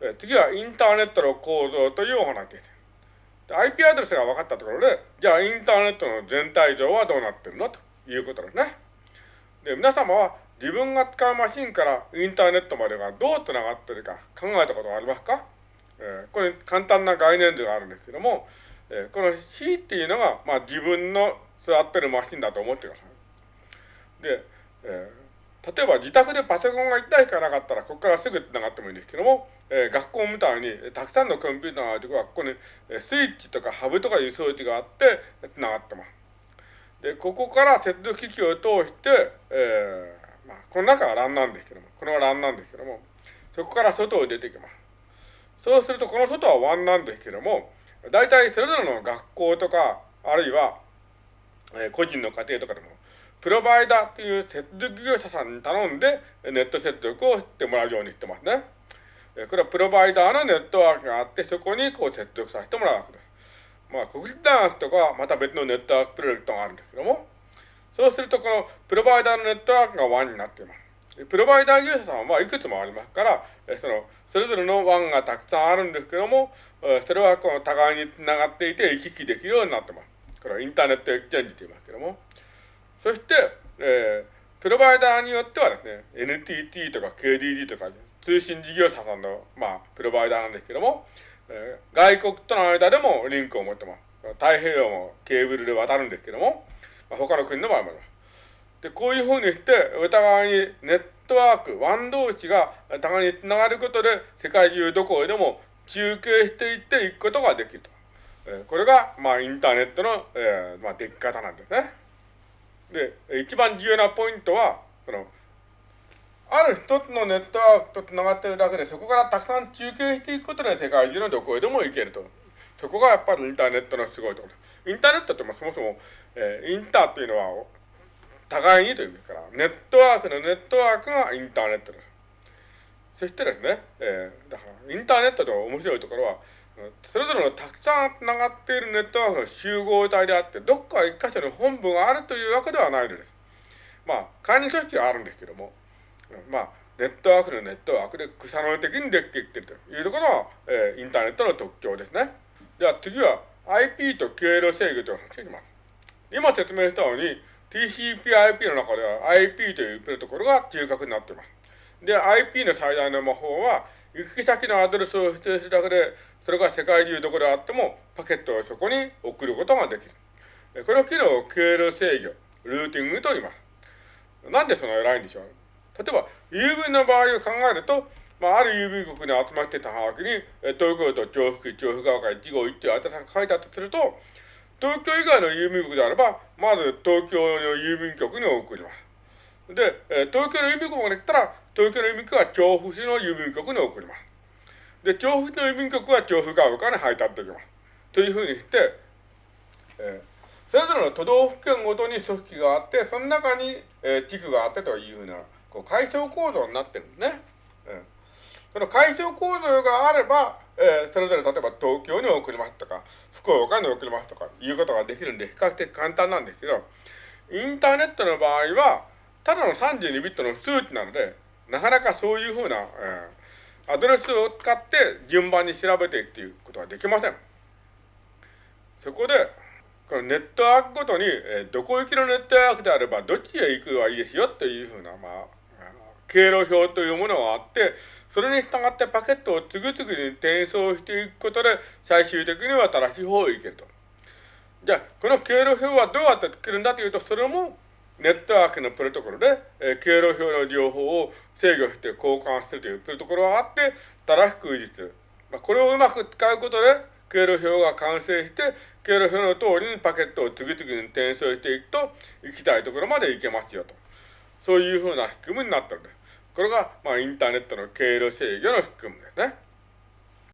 え次はインターネットの構造というお話です。IP アドレスが分かったところで、じゃあインターネットの全体像はどうなってるのということですね。で、皆様は自分が使うマシンからインターネットまでがどう繋がってるか考えたことがありますか、えー、これ簡単な概念図があるんですけども、えー、この C っていうのが、まあ、自分の座ってるマシンだと思ってください。で、え、例えば自宅でパソコンが1台しかなかったら、ここからすぐ繋がってもいいんですけども、えー、学校みたいにたくさんのコンピューターがあるところは、ここにスイッチとかハブとかいう装置があって繋がってます。で、ここから接続機器を通して、えー、まあ、この中は LAN なんですけども、これは LAN なんですけども、そこから外を出てきます。そうすると、この外は WAN なんですけども、大体それぞれの学校とか、あるいは、えー、個人の家庭とかでも、プロバイダーという接続業者さんに頼んで、ネット接続をしてもらうようにしてますね。これはプロバイダーのネットワークがあって、そこにこう接続させてもらうわけです。まあ、国立大学とかはまた別のネットワークプロジェクトがあるんですけども、そうするとこのプロバイダーのネットワークが WAN になっています。プロバイダー業者さんはいくつもありますから、その、それぞれの WAN がたくさんあるんですけども、それはこの互いにつながっていて行き来できるようになってます。これはインターネットエクチェンジと言いますけども。そして、えー、プロバイダーによってはですね、NTT とか KDD とか通信事業者さんの、まあ、プロバイダーなんですけども、えー、外国との間でもリンクを持ってます。太平洋もケーブルで渡るんですけども、まあ、他の国の場合もあります。で、こういうふうにして、お互いにネットワーク、ワン同士が互いにつながることで、世界中どこへでも中継していっていくことができると。えー、これが、まあ、インターネットの、えー、まあ、出来方なんですね。で、一番重要なポイントは、その、ある一つのネットワークと繋がっているだけで、そこからたくさん中継していくことで世界中のどこへでも行けると。そこがやっぱりインターネットのすごいところ。インターネットってもそもそも、えー、インターっていうのは、互いにという意味ですから、ネットワークのネットワークがインターネットです。そしてですね、えー、だからインターネットの面白いところは、それぞれのたくさん繋がっているネットワークの集合体であって、どっか一箇所に本部があるというわけではないのです。まあ、管理組織はあるんですけども、まあ、ネットワークのネットワークで草の根的にできてきているというところが、えー、インターネットの特徴ですね。では次は IP と経路制御という話をします。今説明したように TCP/IP の中では IP というプロトコルが中核になっています。で、IP の最大の魔法は行き先のアドレスを指定するだけで、それが世界中どこであってもパケットをそこに送ることができる。この機能を経路制御、ルーティングと言います。なんでその偉いんでしょう？例えば、郵便の場合を考えると、まあ、ある郵便局に集まってたはがきに、東京都調布区調布川から1号1って宛先書いてあったとすると、東京以外の郵便局であれば、まず東京の郵便局に送ります。で、東京の郵便局まで来たら、東京の郵便局は調布市の郵便局に送ります。で、調布の郵便局は調布川から配達できます。というふうにして、えー、それぞれの都道府県ごとに組織があって、その中に、えー、地区があってというふうな、こう、階層構造になってるんですね。うんその階層構造があれば、えー、それぞれ例えば東京に送りますとか、福岡に送りますとかいうことができるんで、比較的簡単なんですけど、インターネットの場合は、ただの32ビットの数値なので、なかなかそういうふうな、えー、アドレスを使って順番に調べていくということはできません。そこで、このネットワークごとに、えー、どこ行きのネットワークであれば、どっちへ行くはいいですよというふうな、まあ、経路表というものがあって、それに従ってパケットを次々に転送していくことで、最終的には正しい方へ行けると。じゃあ、この経路表はどうやって作るんだというと、それもネットワークのプロトコルで、えー、経路表の情報を制御して交換するというプロトコルがあって、正しく維持する。まあ、これをうまく使うことで、経路表が完成して、経路表の通りにパケットを次々に転送していくと、行きたいところまで行けますよと。そういうふうな仕組みになってるんです。これが、まあ、インターネットの経路制御の仕組みですね。